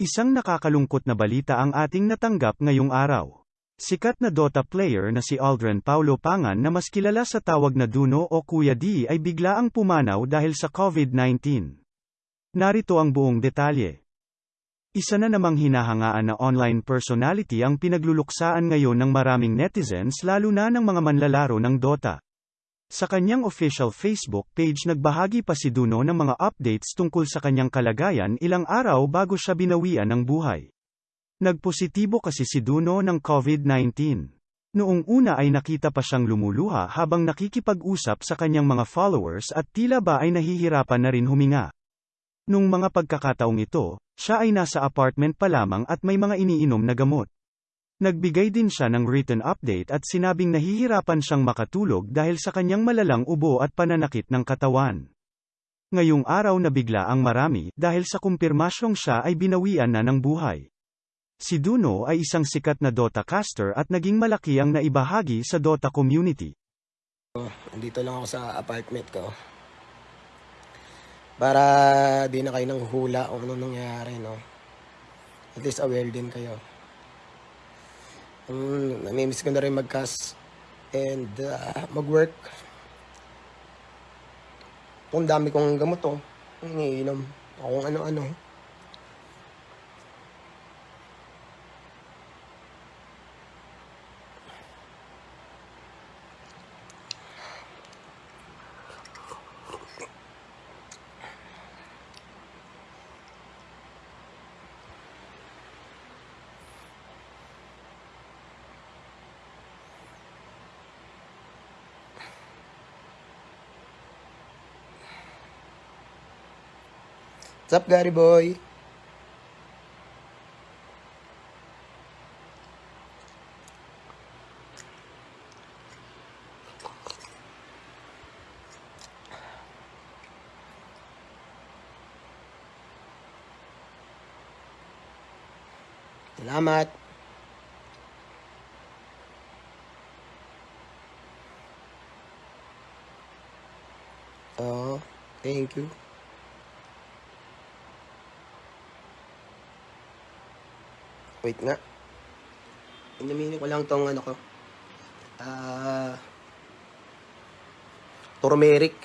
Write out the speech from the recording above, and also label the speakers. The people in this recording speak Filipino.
Speaker 1: Isang nakakalungkot na balita ang ating natanggap ngayong araw. Sikat na Dota player na si Aldrin Paulo Pangan na mas kilala sa tawag na Duno o Kuya D ay biglaang pumanaw dahil sa COVID-19. Narito ang buong detalye. Isa na namang hinahangaan na online personality ang pinagluluksaan ngayon ng maraming netizens lalo na ng mga manlalaro ng Dota. Sa kanyang official Facebook page nagbahagi pa si Duno ng mga updates tungkol sa kanyang kalagayan ilang araw bago siya binawian ng buhay. Nagpositibo kasi si Duno ng COVID-19. Noong una ay nakita pa siyang lumuluha habang nakikipag-usap sa kanyang mga followers at tila ba ay nahihirapan na rin huminga. Nung mga pagkakataong ito, siya ay nasa apartment pa lamang at may mga iniinom na gamot. Nagbigay din siya ng written update at sinabing nahihirapan siyang makatulog dahil sa kanyang malalang ubo at pananakit ng katawan. Ngayong araw na bigla ang marami dahil sa kumpirmasyong siya ay binawian na ng buhay. Si Duno ay isang sikat na Dota caster at naging malaki ang naibahagi sa Dota community.
Speaker 2: Nandito lang ako sa apartment ko. Para di na kayo nang hula kung ano nangyayari, no? At least aware din kayo. Um, namimiss ko na rin mag-cast and uh, mag-work. Kung dami kong gamot, oh. Iniinom. Kung ano-ano. What's up, Gary boy? Salamat. Oh, thank you. Wait nga. Inaminin ko lang tong ano ko. Ah... turmeric.